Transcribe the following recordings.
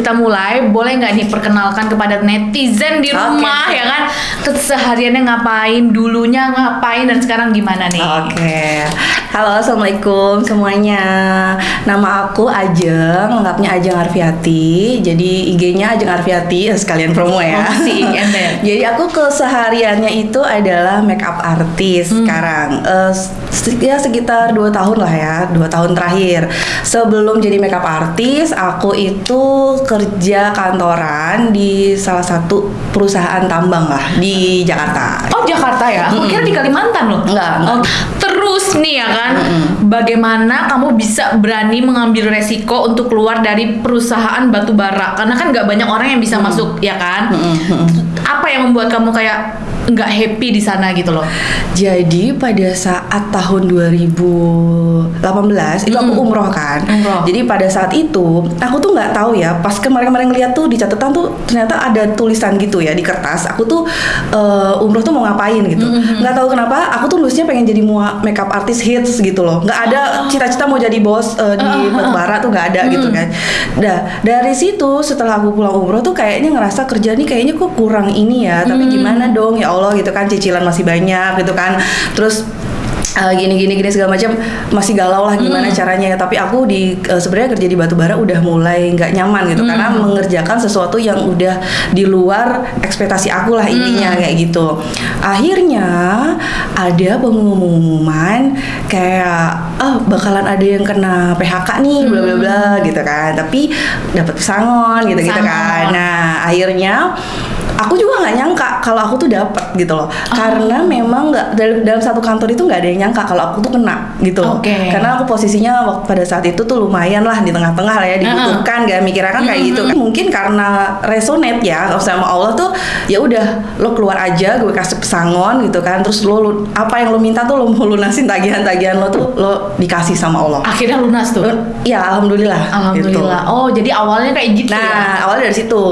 kita mulai, boleh nggak nih perkenalkan kepada netizen di rumah ya kan, kesehariannya ngapain, dulunya ngapain dan sekarang gimana nih? Oke, halo assalamualaikum semuanya. Nama aku Ajeng, lengkapnya Ajeng Arfiati. Jadi IG-nya Ajeng Arfiati, sekalian promo ya. Oh, ember. Jadi aku kesehariannya itu adalah makeup artist Hmm. sekarang. Se- ya sekitar 2 tahun lah ya, 2 tahun terakhir. Sebelum jadi makeup artist, aku itu kerja kantoran di salah satu perusahaan tambang lah di Jakarta. Oh Jakarta ya? Aku kira di Kalimantan loh. Enggak, enggak. Oh, terus nih ya kan, bagaimana kamu bisa berani mengambil resiko untuk keluar dari perusahaan batu bara? Karena kan nggak banyak orang yang bisa masuk ya kan? Apa yang membuat kamu kayak nggak happy di sana gitu loh? Jadi pada saat tahun 2018 itu aku umroh kan. Umroh. Jadi pada saat itu aku tuh nggak tahu ya. Pas kemarin-kemarin ngeliat tuh di catatan tuh ternyata ada tulisan gitu ya di kertas. Aku tuh eh, umroh tuh mau ngapain gitu. Nggak tahu kenapa aku tuh nulisnya pengen jadi mua makeup artist hits gitu loh. Nggak ada cita-cita mau jadi bos eh, di Batubara tuh nggak ada gitu kan. Nah dari situ setelah aku pulang umroh tuh kayaknya ngerasa kerja nih kayaknya kok kurang ini ya. Tapi gimana dong ya Allah gitu kan cicilan masih banyak gitu kan. Terus uh, gini gini gini segala macam masih galau lah gimana caranya. Ya tapi aku di uh, sebenarnya kerja di batubara udah mulai nggak nyaman gitu karena mengerjakan sesuatu yang udah di luar ekspektasi aku lah intinya kayak gitu. Akhirnya ada pengumuman kayak oh bakalan ada yang kena PHK nih bla bla bla gitu kan. Tapi dapat pesangon gitu gitu kan. Nah akhirnya aku juga nggak nyangka kalau aku tuh dapat gitu loh karena memang nggak dalam, dalam satu kantor itu nggak ada yang nyangka kalau aku tuh kena gitu loh Oke. karena aku posisinya waktu pada saat itu tuh lumayan lah di tengah-tengah lah ya dibutuhkan gak mikirnya kan kayak gitu kan mungkin karena resonate ya sama Allah tuh ya udah lo keluar aja gue kasih pesangon gitu kan terus lo, lo- apa yang lo minta tuh lo mau lunasin tagihan-tagihan lo tuh lo dikasih sama Allah Akhirnya lunas tuh. ya alhamdulillah gitu. Alhamdulillah. Oh jadi awalnya kayak gitu ya? nah awalnya dari situ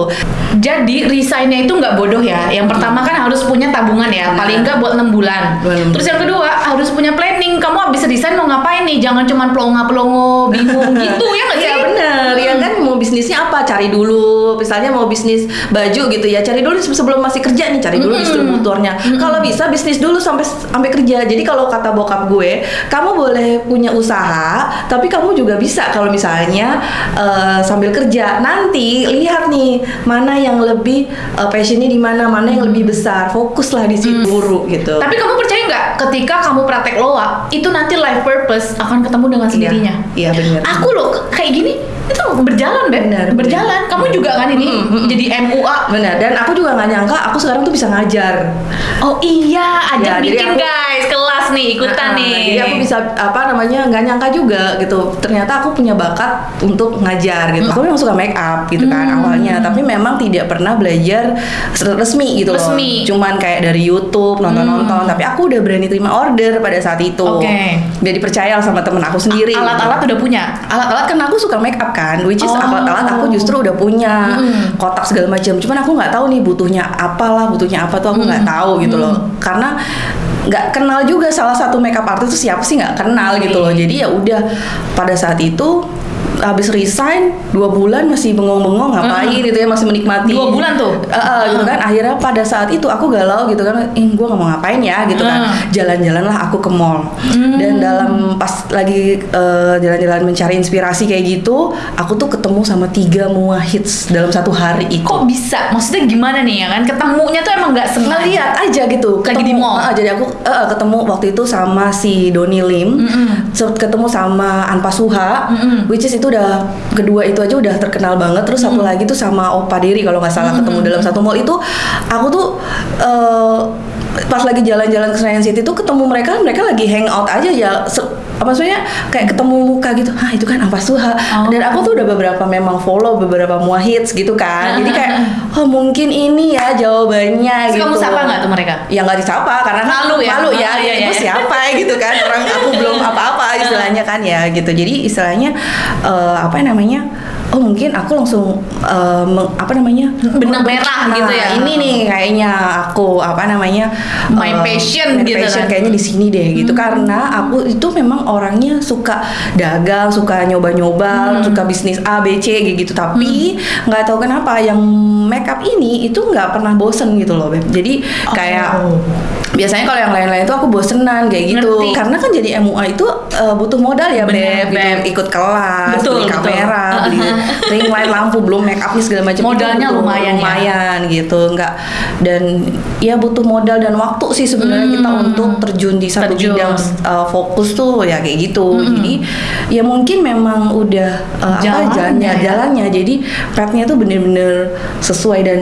Jadi resignnya itu nggak bodoh ya. Yang pertama kan harus punya tabungan ya, paling nggak buat enam bulan. Terus yang kedua harus punya planning. Kamu habis resign mau ngapain nih? Jangan cuma pelongo-pelongo, bingung gitu ya nggak sih? Iya bener, ya kan mau bisnisnya apa cari dulu. Misalnya mau bisnis baju gitu ya cari dulu sebelum masih kerja nih cari dulu distributornya. Kalau bisa bisnis dulu sampai sampai kerja. Jadi kalau kata bokap gue, kamu boleh punya usaha, tapi kamu juga bisa kalau misalnya eh, sambil kerja. Nanti lihat nih mana yang lebih eh, passionnya di mana, mana yang lebih besar. Fokuslah di situ buru gitu. Tapi kamu percaya nggak ketika kamu praktek loa itu nanti life purpose akan ketemu dengan sendirinya? Iya bener. Aku loh kayak gini itu berjalan. Benar, berjalan. Kamu juga kan ini jadi MUA. Benar, dan aku juga nggak nyangka aku sekarang tuh bisa ngajar. Oh iya, ada Ya, bikin aku- guys kelas nih ikutan Nah, nih. Jadi aku bisa apa namanya nggak nyangka juga gitu. Ternyata aku punya bakat untuk ngajar gitu. Aku memang suka make up gitu kan Hmm. awalnya, tapi memang tidak pernah belajar resmi gitu Resmi. Hmm. loh. Cuman kayak dari YouTube nonton-nonton. Tapi aku udah berani terima order pada saat itu. Oke. Jadi percaya sama temen aku sendiri. Alat-alat udah punya. alat-alat kan aku suka make up kan which is Oh. alat-alat aku justru udah punya Mm. kotak segala macam. Cuman aku nggak tahu nih butuhnya apalah butuhnya apa tuh aku nggak tahu gitu loh. Karena nggak kenal juga salah satu makeup artist itu siapa sih nggak kenal gitu loh. Jadi ya udah pada saat itu habis resign dua bulan masih bengong-bengong ngapain gitu ya masih menikmati Dua bulan tuh? Eh, eh, gitu kan akhirnya pada saat itu aku galau gitu kan ih gue nggak mau ngapain ya gitu kan Hmm. jalan-jalan lah aku ke mall dan dalam pas lagi eh, jalan-jalan mencari inspirasi kayak gitu aku tuh ketemu sama tiga mua hits dalam satu hari itu Kok bisa? Maksudnya gimana nih ya kan? Ketemunya tuh emang nggak sengaja. ngeliat aja gitu Lagi di mall? Ah, jadi aku eh, ketemu waktu itu sama si Doni Lim Mm-mm. se- ketemu sama Anpa Suha Mm-mm. which is itu udah kedua itu aja udah terkenal banget. Terus satu lagi tuh sama Opa Diri kalau nggak salah ketemu dalam satu mall itu aku tuh eh, pas lagi jalan-jalan ke Senayan City tuh ketemu mereka mereka lagi hangout aja ya maksudnya? Kayak ketemu muka gitu. Ah itu kan Anpa Suha. Oh. dan aku tuh udah beberapa memang follow beberapa mua hits gitu kan. Jadi kayak oh mungkin ini ya jawabannya Terus gitu. kamu sapa nggak tuh mereka? ya nggak disapa karena kan Malu ya? malu ya, Oh, iya, itu iya. siapa ya? gitu kan. Orang aku belum apa-apa lah istilahnya kan ya gitu. Jadi istilahnya eh, apa namanya? Oh mungkin aku langsung eh, meng- apa namanya? Benang merah Nah, gitu ya. ini nih kayaknya aku apa namanya My eh, passion my gitu passion kan. kayaknya di sini deh gitu. Karena aku itu memang orangnya suka dagang suka nyoba-nyoba suka bisnis A B C kayak gitu. Tapi nggak tahu kenapa yang makeup ini itu nggak pernah bosen gitu loh beb. Jadi kayak Oh. Biasanya kalau yang lain-lain itu aku bosenan kayak gitu Ngerti. karena kan jadi MUA itu eh, butuh modal ya Bener, beb, gitu. Beb. ikut kelas Betul, beli betul. kamera beli ring light lampu belum make upnya segala macam Modalnya butuh lumayan ya. lumayan gitu nggak dan ya butuh modal dan waktu sih sebenarnya kita Hmm. untuk terjun di satu Terjun. bidang uh, fokus tuh ya kayak gitu jadi ya mungkin memang udah uh, apa Jalannya jalannya ya. jalannya jadi petnya tuh bener-bener sesuai dan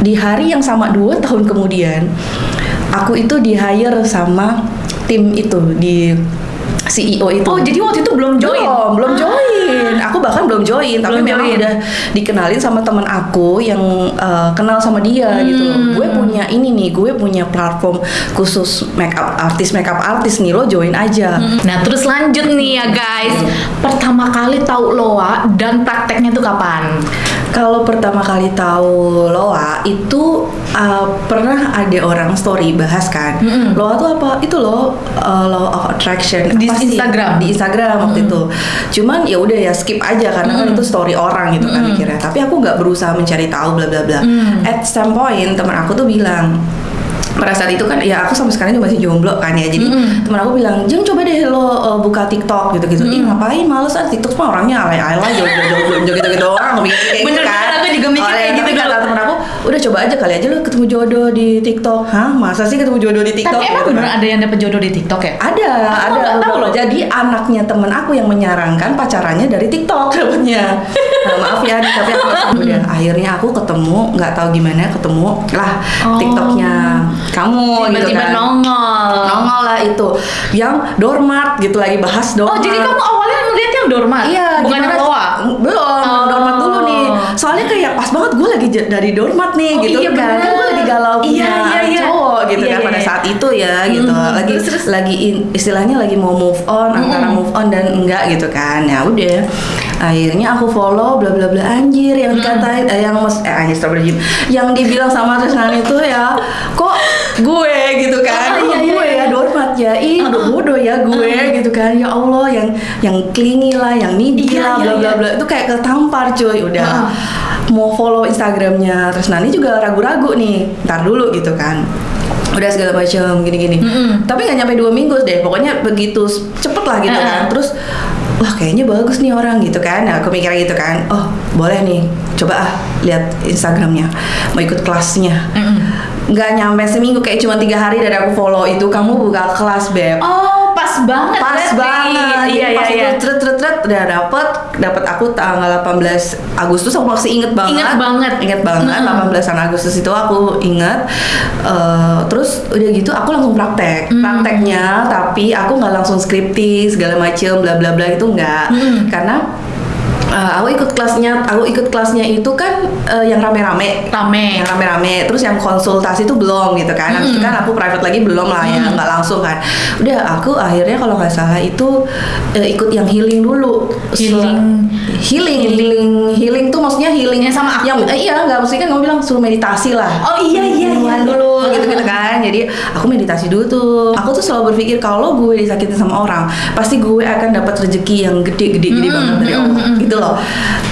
di hari yang sama dua tahun kemudian aku itu di hire sama tim itu di CEO itu Oh, jadi waktu itu belum join? belum, belum join. Aku bahkan belum join, tapi Belum memang join. udah dikenalin sama teman aku yang uh, kenal sama dia gitu. Hmm. Gue punya ini nih, gue punya platform khusus makeup artis, makeup artis nih lo join aja. Nah terus lanjut nih ya guys Pertama kali tahu Loa dan prakteknya tuh kapan? Kalau pertama kali tahu Loa itu uh, pernah ada orang story bahas kan. Mm-mm. Loa tuh apa? Itu loh uh, law of attraction. Di Apa sih? Instagram? Di Instagram waktu itu. Cuman ya udah ya skip aja karena kan itu story orang gitu kan mikirnya. Tapi aku nggak berusaha mencari tahu bla bla bla. Mm. At some point teman aku tuh bilang pada saat itu kan ya aku sampai sekarang juga masih jomblo kan ya. Jadi Mm-mm. teman aku bilang jeng coba deh lo uh, buka TikTok gitu gitu ih ngapain? Males ah TikTok mah orangnya alay alay joget joget gitu gitu orang aku mikir kayak Bener, gitu kan. bener, aku juga mikir kayak gitu kata temen aku udah coba aja kali aja lo ketemu jodoh di TikTok. Hah? Masa sih ketemu jodoh di TikTok? Tapi emang Gitu bener kan. ada yang dapet jodoh di TikTok ya? ada Aku ada tahu loh. jadi anaknya temen aku yang menyarankan pacarannya dari TikTok dapetnya nah, maaf ya tapi aku udah akhirnya aku ketemu nggak tahu gimana ketemu lah Oh. TikToknya kamu gitu Tiba-tiba kan nongol. Nongol lah itu. Yang dormat gitu lagi bahas Oh dormat jadi kamu awalnya ngeliat yang dormat? Iya, Bukan yang Loa? Belum, Oh. dormat dulu nih. Soalnya kayak pas banget gue lagi dari dormat nih Oh, gitu iya, kan. Kan gue lagi galau Iya, punya iya, anak iya. cowok gitu Iya, kan iya, pada iya. saat itu ya gitu. Mhm. Lagi Terus, terus? lagi in- istilahnya lagi mau move on antara Mhm. move on dan enggak gitu kan. Ya udah. Akhirnya aku follow bla bla bla anjir yang dikatain eh, yang mas eh anjir yang dibilang sama Trisnan itu ya kok gue gitu kan Ah, iya, iya, gue iya. ya dormat ya ih udah bodoh ya gue gitu kan. Ya Allah yang yang clingy lah yang needy Iya, lah iya, bla bla iya. bla. Itu kayak ketampar cuy. Udah Ah. mau follow Instagramnya. Terus Nani juga ragu-ragu nih. Ntar dulu gitu kan. Udah segala macam gini-gini. Mm-mm. tapi nggak nyampe dua minggu deh. Pokoknya begitu cepet lah gitu Ah. kan. Terus wah kayaknya bagus nih orang gitu kan. Nah, aku mikir gitu kan. Oh boleh nih. Coba ah lihat Instagramnya. Mau ikut kelasnya. Nggak nyampe seminggu kayak cuma tiga hari dari aku follow itu kamu buka kelas beb. Oh pas banget pas banget Iya pas iya iya itu tret tret tret udah dapet dapet aku tanggal 18 Agustus aku masih inget banget Ingat banget. inget banget Mm. 18an Agustus itu aku inget Eh, terus udah gitu aku langsung praktek Mm. prakteknya tapi aku nggak langsung scripting segala macem bla bla bla itu nggak Mm. karena eh, aku ikut kelasnya aku ikut kelasnya itu kan eh, yang rame-rame. Rame. Yang rame-rame. Terus yang konsultasi itu belum gitu kan. Habis itu Mm. kan aku private lagi belum lah ya nggak langsung kan. Udah aku akhirnya kalau nggak salah itu eh, ikut yang healing dulu. Healing. healing healing healing tuh maksudnya healing Yang sama aku? yang eh, iya nggak maksudnya kan kamu bilang suruh meditasi lah. Oh iya iya iya dulu gitu gitu kan. Jadi aku meditasi dulu tuh. Aku tuh selalu berpikir kalau gue disakitin sama orang pasti gue akan dapat rezeki yang gede gede gede Mm, banget dari Allah. mm. gitu loh.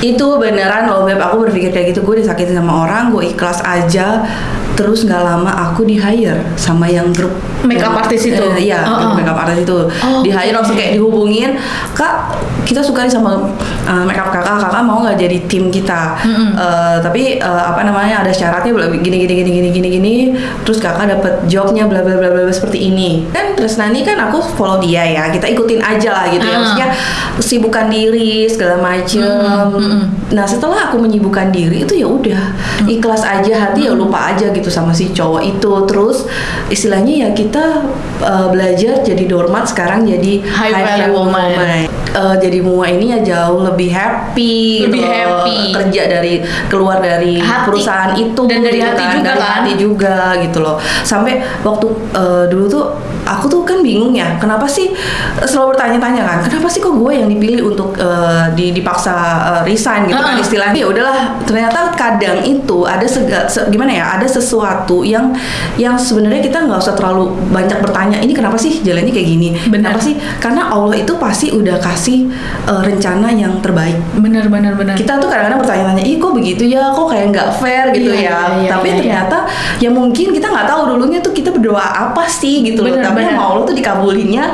Itu beneran loh beb. Aku berpikir kayak gitu. Gue disakitin sama orang gue ikhlas aja. Terus nggak lama aku di hire sama yang grup Makeup artist itu? Eh, iya grup oh. makeup artist itu. Oh, di hire langsung kayak dihubungin. Kak kita suka nih sama uh, makeup kakak. Kakak mau nggak jadi tim kita? Mm-mm. Eh, tapi eh, apa namanya ada syaratnya bla- gini gini gini gini gini gini. Terus kakak dapat jobnya bla bla bla bla seperti ini. Kan terus nanti kan aku follow dia ya. Kita ikutin aja lah gitu ya. Ah. maksudnya sibukkan diri segala macem. Mm-mm, mm-mm. nah setelah aku menyibukkan diri itu ya udah. Ikhlas aja hati ya lupa aja gitu sama si cowok itu. Terus istilahnya ya kita eh, belajar jadi dormat sekarang jadi High value woman. Eh, jadi mua ini ya jauh lebih happy Lebih gitu happy. kerja dari keluar dari Hati. perusahaan itu Dan dari gitu hati juga dari kan? hati juga gitu loh sampai waktu eh, dulu tuh aku tuh kan bingung ya kenapa sih eh, selalu bertanya-tanya kan kenapa sih kok gue yang dipilih untuk di, dipaksa eh, resign gitu kan Heeh. istilahnya ya udahlah ternyata kadang itu ada sega, se- gimana ya ada sesuatu yang yang sebenarnya kita nggak usah terlalu banyak bertanya ini kenapa sih jalannya kayak gini Benar. kenapa sih karena Allah itu pasti udah kasih eh, rencana yang terbaik bener bener bener kita tuh kadang-kadang bertanya-tanya, ih kok begitu ya, kok kayak nggak fair gitu Iya, ya. iya, iya, Tapi iya, iya. ternyata ya mungkin kita nggak tahu dulunya tuh kita berdoa apa sih gitu loh. Bener, Tapi bener. sama Allah tuh dikabulinnya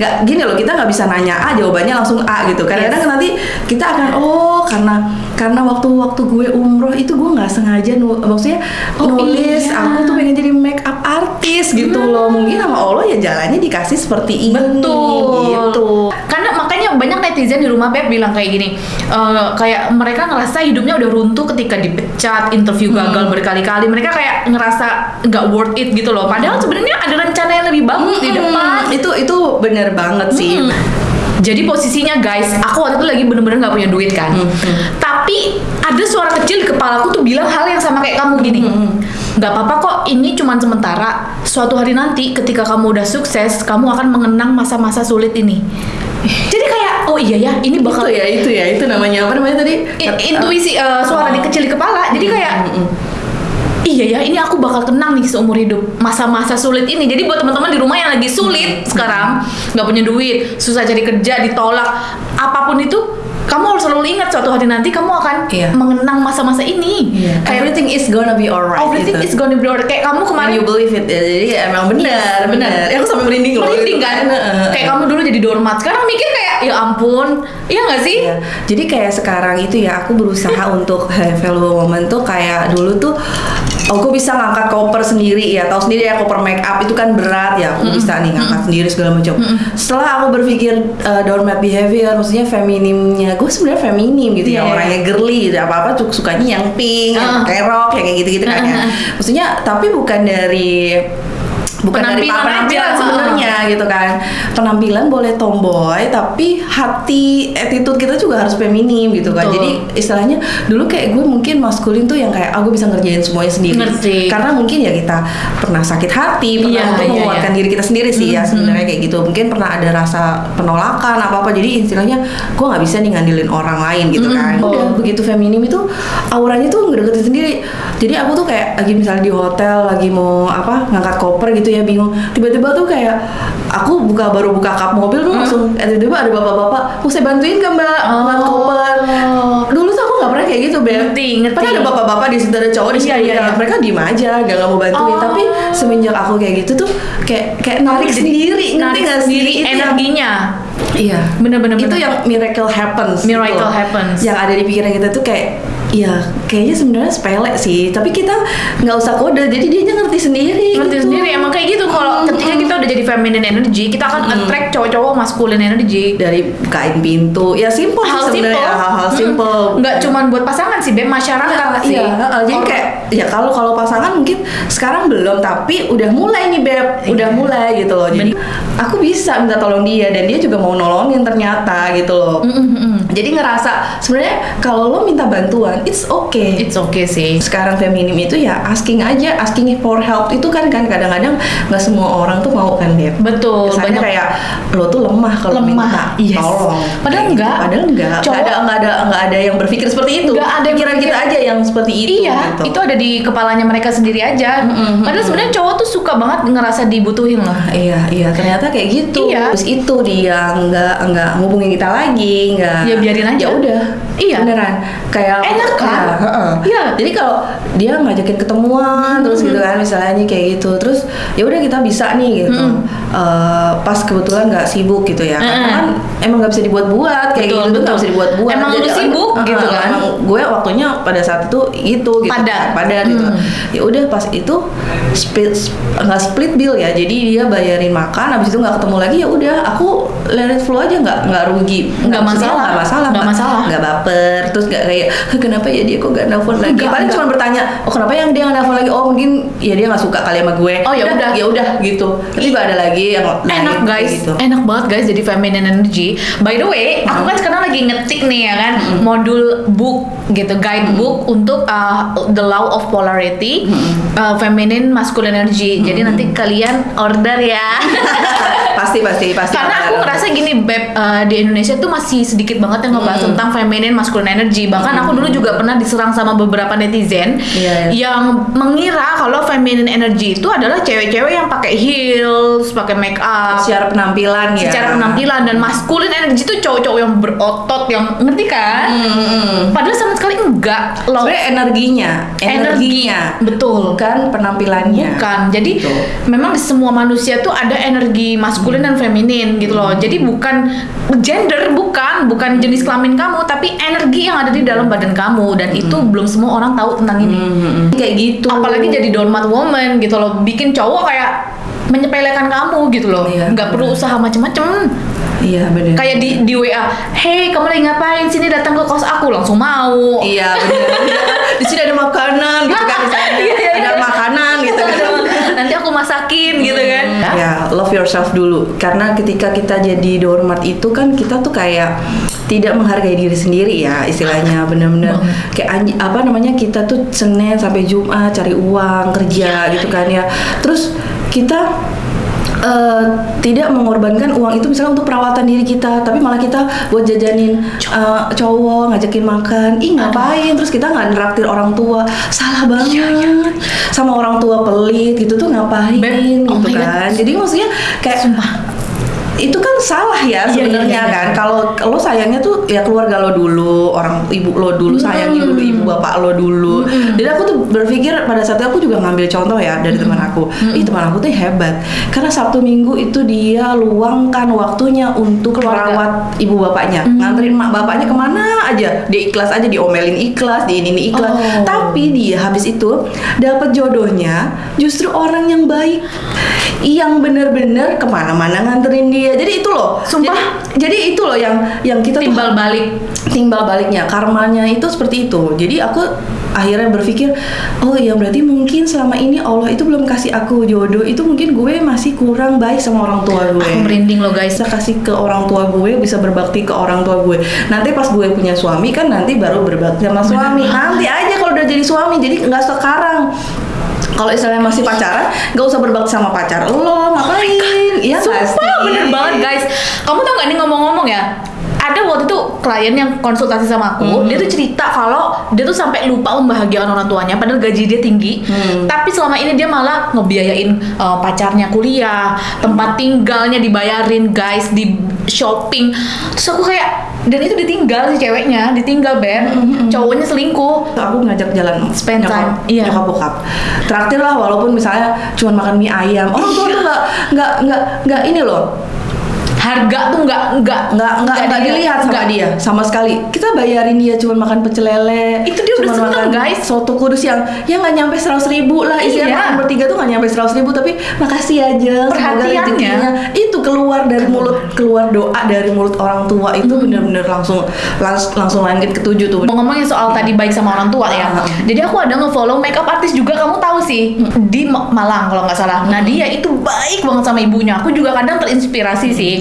nggak gini loh, kita nggak bisa nanya A jawabannya langsung A gitu. Kadang-kadang Yes. nanti kita akan oh karena karena waktu-waktu gue umroh itu gue nggak sengaja nu maksudnya Oh, nulis iya. aku tuh pengen jadi make up artist gitu loh. Mungkin sama Allah ya jalannya dikasih seperti ini Betul. gitu. Karena makanya banyak netizen di rumah Beb bilang kayak gini, eh, kayak mereka ngerasa hidupnya udah runtuh ketika dipecat, interview Hmm. gagal berkali-kali. Mereka kayak ngerasa nggak worth it gitu loh. Padahal sebenarnya ada rencana yang lebih bagus di Hmm, depan. itu itu bener banget sih. Mm. Jadi posisinya guys, aku waktu itu lagi bener-bener nggak punya duit kan. Hmm, Tapi ada suara kecil di kepalaku tuh bilang hal yang sama kayak kamu gini. Hmm, Nggak apa-apa kok, ini cuman sementara. Suatu hari nanti ketika kamu udah sukses, kamu akan mengenang masa-masa sulit ini. Jadi kayak, oh iya ya, ini bakal itu ya itu ya itu namanya apa namanya tadi intuisi eh, suara di kecil di kepala. Jadi kayak Iya ya, ini aku bakal kenang nih seumur hidup masa-masa sulit ini. Jadi buat teman-teman di rumah yang lagi sulit sekarang, nggak punya duit, susah cari kerja, ditolak, apa pun itu, kamu harus selalu ingat suatu hari nanti kamu akan Iya. mengenang masa-masa ini. Kayak Kayak everything is gonna be alright everything gitu. is gonna be alright. Kayak kamu When kemarin you believe it ya, jadi emang benar Yes, benar benar. ya aku sampai merinding loh merinding kan? Kayak kamu dulu jadi doormat, sekarang mikir kayak ya ampun, iya nggak sih? Iya. Jadi kayak sekarang itu ya aku berusaha untuk value moment tuh kayak dulu tuh oh gue bisa ngangkat koper sendiri ya tahu sendiri ya koper make up itu kan berat ya aku bisa nih ngangkat sendiri segala macam setelah aku berpikir uh, doormat behavior maksudnya feminimnya gue sebenarnya feminim gitu ya Iya. orangnya girly gitu apa apa sukanya yang pink yang Ah. pakai rok yang kayak gitu gitu kan ya Ah. maksudnya tapi bukan dari bukan dari Penampilan penampilan aja. sebenarnya gitu kan penampilan boleh tomboy tapi hati attitude kita juga harus feminim gitu kan Betul. jadi istilahnya dulu kayak gue mungkin maskulin tuh yang kayak aku bisa ngerjain semuanya sendiri Ngerti. karena mungkin ya kita pernah sakit hati pernah Iya, untuk iya, menguatkan iya. diri kita sendiri sih ya sebenarnya kayak gitu mungkin pernah ada rasa penolakan apa apa jadi istilahnya gue nggak bisa nih ngandelin orang lain gitu Mm-mm. kan Oh. udah begitu feminim itu auranya tuh ngedeketin sendiri jadi aku tuh kayak lagi misalnya di hotel lagi mau apa ngangkat koper gitu ya bingung tiba-tiba tuh kayak aku buka baru buka kap mobil tuh langsung eh, tiba-tiba ada bapak-bapak mau saya bantuin kan mbak ngangkat Oh. koper dulu tuh aku nggak pernah kayak gitu beb Ngerti, ngerti. Padahal ada bapak-bapak di situ ada cowok di situ Iya, iya, ya, iya. mereka diem aja gak, nggak mau bantuin Oh. tapi semenjak aku kayak gitu tuh kayak kayak narik sendiri ngerti narik nggak sih? sendiri yang- energinya. Iya. Bener-bener Itu bener. yang miracle happens. Miracle gitu. happens. Yang ada di pikiran kita tuh kayak ya kayaknya sebenarnya sepele sih, tapi kita nggak usah kode, jadi dia ngerti sendiri. ngerti gitu. sendiri emang kayak gitu kalau ketika kita udah jadi feminine energy kita akan attract cowok-cowok masculine energy dari bukain pintu, ya simple hal sebenarnya simple hal-hal Mm. simple. nggak cuman buat pasangan sih Bem masyarakat sih Iya, jadi Orang- kayak ya kalau kalau pasangan mungkin sekarang belum tapi udah mulai nih beb, udah Iya. mulai gitu loh. Jadi aku bisa minta tolong dia dan dia juga mau nolongin ternyata gitu loh. Mm, mm, mm. Jadi ngerasa sebenarnya kalau lo minta bantuan, it's okay. it's okay sih Sekarang feminim itu ya asking aja, asking for help itu kan kan kadang-kadang nggak semua orang tuh mau kan beb. betul Kesannya banyak kayak lo tuh lemah kalau minta yes. tolong. Padahal gitu. enggak. Padahal enggak. Enggak Cowok- ada enggak ada enggak ada yang berpikir seperti itu. Nggak ada yang Pikiran kita aja yang seperti itu. iya gitu. itu ada di kepalanya mereka sendiri aja Mm-mm, padahal sebenarnya cowok tuh suka banget ngerasa dibutuhin loh Iya, iya ternyata kayak gitu. Iya. Terus itu dia nggak nggak ngubungin kita lagi, nggak. Ya, biarin aja. Udah. Iya. Beneran. Kayak Enak kan? Iya, heeh. Iya. Jadi kalau dia ngajakin ketemuan terus gitu kan misalnya kayak gitu, terus ya udah kita bisa nih gitu. Mm. Eh, pas kebetulan nggak sibuk gitu ya. Karena Mm-mm. kan emang nggak bisa dibuat-buat kayak Betul, gitu betul. nggak bisa dibuat-buat. Emang lu sibuk heeh, gitu kan? Emang gue waktunya pada saat itu itu gitu. Padat. Padat gitu. Mm. Ya udah pas itu split nggak split bill ya jadi dia bayarin makan habis itu nggak ketemu lagi ya udah aku let it flow aja nggak nggak rugi Nggak masalah. nggak masalah Nggak masalah. nggak baper baper terus gak kayak "Hah, kenapa ya dia kok gak nelfon lagi? Enggak, paling cuma bertanya oh kenapa yang dia gak nelfon lagi? Oh mungkin ya dia gak suka kali sama gue. Oh, ya udah. ya udah gitu. Nanti ada lagi yang enak lain guys. gitu. enak banget guys jadi feminine energy. By the way aku kan sekarang lagi ngetik nih ya kan modul book gitu guidebook untuk uh, the law of polarity uh, feminine masculine energy. Jadi nanti kalian order ya. Pasti pasti pasti. Karena aku ngerasa gini beb uh, di Indonesia tuh masih sedikit banget yang ngebahas Hmm. tentang feminine masculine energy bahkan aku dulu juga pernah diserang sama beberapa netizen Iya, iya. yang mengira kalau feminine energy itu adalah cewek-cewek yang pakai heels pakai make up secara penampilan ya secara penampilan dan maskulin energi itu cowok-cowok yang berotot yang ngerti kan? Hmm. Padahal sama sekali enggak loh. sebenarnya energinya energinya betul. bukan penampilannya Bukan. Jadi Betul. memang di semua manusia tuh ada energi maskulin dan feminin gitu loh. Jadi bukan gender bukan, bukan jenis kelamin kamu, tapi energi yang ada di dalam badan kamu dan itu belum semua orang tahu tentang ini. Hmm, kayak gitu Apalagi jadi doormat woman gitu loh, bikin cowok kayak menyepelekan kamu gitu loh. Iya, nggak perlu usaha macem-macem. iya bener kayak di di WA, hey kamu lagi ngapain sini datang ke kos aku langsung mau. Iya benar. di sini ada makanan gitu kan misalnya Iya, iya, ada iya. makanan gitu kan. Nanti masakin gitu kan. Ya, love yourself dulu. Karena ketika kita jadi doormat itu kan kita tuh kayak tidak menghargai diri sendiri ya istilahnya bener-bener kayak apa namanya kita tuh Senin sampai Jumat cari uang kerja gitu kan ya. Terus kita eh, tidak mengorbankan uang itu misalnya untuk perawatan diri kita, tapi malah kita buat jajanin eh, cowok, ngajakin makan. Ih ngapain? Terus kita nggak neraktir orang tua, salah banget. Sama orang tua pelit gitu tuh ngapain? Beb, oh gitu my God. kan. Jadi maksudnya kayak Sumpah. Itu kan salah ya Iya, sebenarnya iya, iya. kan. Kalau lo sayangnya tuh ya keluarga lo dulu, orang ibu lo dulu sayangin dulu ibu bapak lo dulu. Jadi aku tuh berpikir pada saat itu aku juga ngambil contoh ya dari teman aku. Ih teman aku tuh hebat. Karena Sabtu Minggu itu dia luangkan waktunya untuk Keluarga. merawat ibu bapaknya, nganterin mak bapaknya ke mana aja. Dia ikhlas aja diomelin ikhlas, di ini ini ikhlas. Oh. Tapi dia habis itu dapat jodohnya justru orang yang baik yang bener-bener ke mana-mana nganterin dia jadi itu loh. Sumpah. jadi, jadi itu loh yang yang kita tuh- Timbal balik. timbal baliknya. Karmanya itu seperti itu. Jadi aku akhirnya berpikir oh ya berarti mungkin selama ini Allah itu belum kasih aku jodoh. Itu mungkin gue masih kurang baik sama orang tua gue. Aku merinding loh guys. bisa kasih ke orang tua gue bisa berbakti ke orang tua gue. Nanti pas gue punya suami kan nanti baru berbakti sama suami. Nanti aja kalau udah jadi suami jadi nggak sekarang kalau istilahnya masih pacaran nggak usah berbakti sama pacar lo ngapain iya nggak Sumpah sih? bener banget guys. Kamu tau gak nih ngomong-ngomong ya? Ada waktu itu klien yang konsultasi sama aku, Hmm. dia tuh cerita kalau dia tuh sampai lupa membahagiakan orang tuanya, padahal gaji dia tinggi. Hmm. Tapi selama ini dia malah ngebiayain uh, pacarnya kuliah, tempat tinggalnya dibayarin, guys, di shopping. Terus aku kayak dan itu ditinggal si ceweknya, ditinggal beb, cowoknya selingkuh. aku ngajak jalan Spend nyokap, time, iya. nyokap bokap traktir lah walaupun misalnya cuma makan mie ayam orang tua tuh nggak nggak nggak nggak ini loh Harga tuh nggak nggak nggak nggak nggak dilihat sama nggak. dia sama sekali kita bayarin dia cuma makan pecel lele Itu dia udah seneng, guys. soto kudus yang yang nggak nyampe seratus ribu lah isinya Iya. makan bertiga tuh nggak nyampe seratus ribu tapi makasih aja semoga Perhatiannya. itu keluar dari mulut keluar doa dari mulut orang tua itu bener-bener langsung langs- langsung langit ketujuh tuh Mau ngomongin soal tadi baik sama orang tua ya. Ah. Jadi aku ada nge-follow makeup artis juga kamu tahu sih di Ma- Malang kalau nggak salah. Nah dia itu baik banget sama ibunya. Aku juga kadang terinspirasi sih.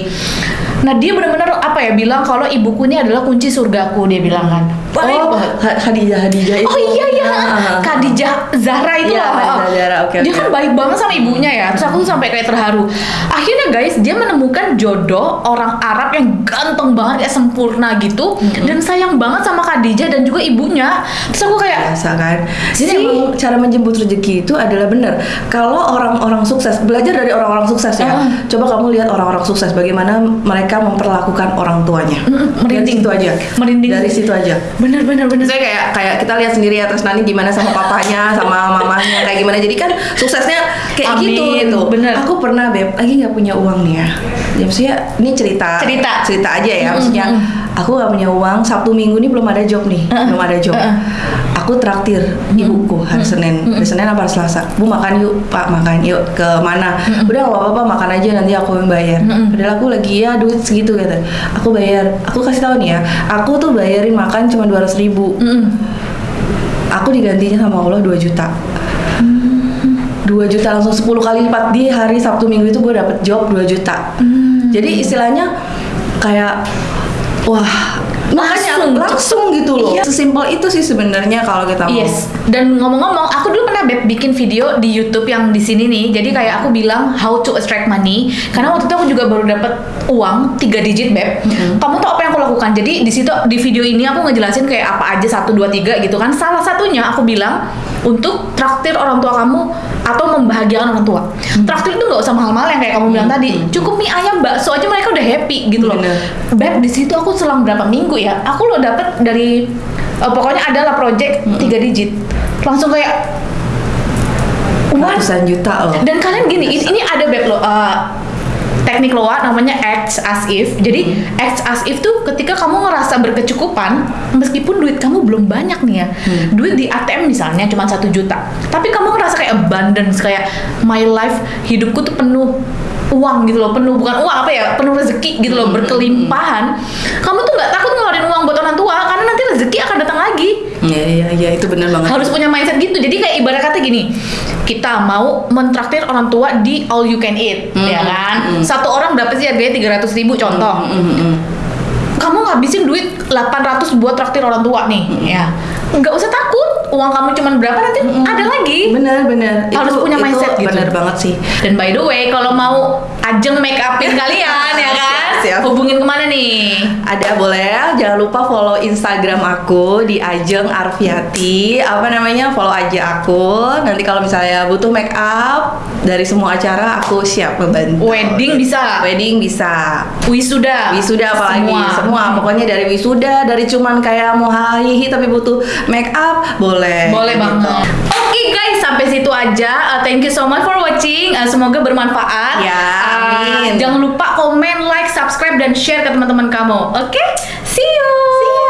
Nah dia benar-benar apa ya bilang kalau ibuku ini adalah kunci surgaku dia bilang kan. Baik oh banget. Ha- Hadijah Hadijah itu Oh iya iya, Ah. Khadijah Zahra itu Iya, loh. Khadijah Zahra, oke, Dia oke. kan baik banget sama ibunya ya. Terus aku tuh sampai kayak terharu. Akhirnya guys, dia menemukan jodoh orang Arab yang ganteng banget kayak sempurna gitu dan sayang banget sama Khadijah dan juga ibunya. Terus aku kayak biasa kan jadi Si- emang cara menjemput rezeki itu adalah benar kalau orang-orang sukses belajar dari orang-orang sukses ya Ah. coba kamu lihat orang-orang sukses bagaimana mereka memperlakukan orang tuanya Mm, merinding. dari situ aja Merinding. dari situ aja bener bener bener. saya kayak kayak kita lihat sendiri ya terus nanti gimana sama papanya sama mamanya kayak gimana jadi kan suksesnya kayak Amin, gitu gitu bener. aku pernah beb lagi nggak punya uang nih ya ya maksudnya ini cerita Cerita. cerita aja ya maksudnya aku nggak punya uang Sabtu Minggu ini belum ada job nih Uh-uh. belum ada job Uh-uh. Aku traktir ibuku hari Senin. Hari Senin apa hari Selasa? Bu makan yuk pak makan yuk ke mana? Udah nggak apa-apa makan aja nanti aku yang bayar. Padahal aku lagi ya duit segitu gitu aku bayar. Aku kasih tahu nih ya aku tuh bayarin makan cuma dua ribu. Mm-mm. aku digantinya sama Allah 2 juta. 2 juta langsung 10 kali lipat. Di hari Sabtu Minggu itu gue dapet job 2 juta. Jadi istilahnya kayak wah Langsung. langsung gitu loh sesimpel itu sih sebenarnya kalau kita mau Yes. Dan ngomong-ngomong, aku dulu pernah Beb bikin video di YouTube yang di sini nih. Jadi kayak aku bilang how to extract money. Karena waktu itu aku juga baru dapat uang 3 digit Beb. Kamu tahu apa yang aku lakukan? Jadi di situ di video ini aku ngejelasin kayak apa aja 1 2 3 gitu kan. Salah satunya aku bilang untuk traktir orang tua kamu atau membahagiakan orang tua. Traktir itu nggak usah mahal-mahal yang kayak kamu bilang tadi. Cukup mie ayam bakso aja mereka udah happy gitu loh. Bener. Beb di situ aku selang berapa minggu ya, aku lo dapet dari eh, pokoknya adalah project tiga digit, langsung kayak ratusan juta loh Dan kalian gini, ini, ini ada Beb lo eh, teknik loa namanya act as if. Jadi act as if tuh ketika kamu ngerasa berkecukupan, meskipun duit kamu belum banyak nih ya, duit di ATM misalnya cuma satu juta, tapi kamu ngerasa kayak abundance, kayak my life hidupku tuh penuh uang gitu loh, penuh bukan uang apa ya, penuh rezeki gitu loh, berkelimpahan. Kamu tuh nggak takut ngeluarin uang buat orang tua karena nanti rezeki akan datang lagi. Iya iya iya itu bener banget. Harus punya mindset gitu. Jadi kayak ibarat kata gini kita mau mentraktir orang tua di all you can eat ya kan? satu orang berapa sih harganya 300 ribu contoh. Mm, mm, mm. kamu ngabisin duit 800 buat traktir orang tua nih ya nggak usah takut. Uang kamu cuma berapa nanti ada lagi. Bener bener Harus punya mindset gitu. bener banget sih. Dan by the way kalau mau ajeng make upin kalian ya kan Siap, siap. hubungin ke mana nih Ada boleh, jangan lupa follow Instagram aku di Ajeng Arfiati. Apa namanya? Follow aja aku. Nanti kalau misalnya butuh make up dari semua acara, aku siap membantu. wedding bisa Wedding bisa. wisuda Wisuda apalagi semua, semua. Pokoknya dari wisuda, dari cuman kayak mau hihi tapi butuh make up, boleh. Boleh Gitu. banget. Oke guys, sampai situ aja. Uh, thank you so much for watching. Uh, semoga bermanfaat. Ya, Uh, amin. jangan lupa komen, like, subscribe, dan share ke teman-teman kamu. Oke, see you.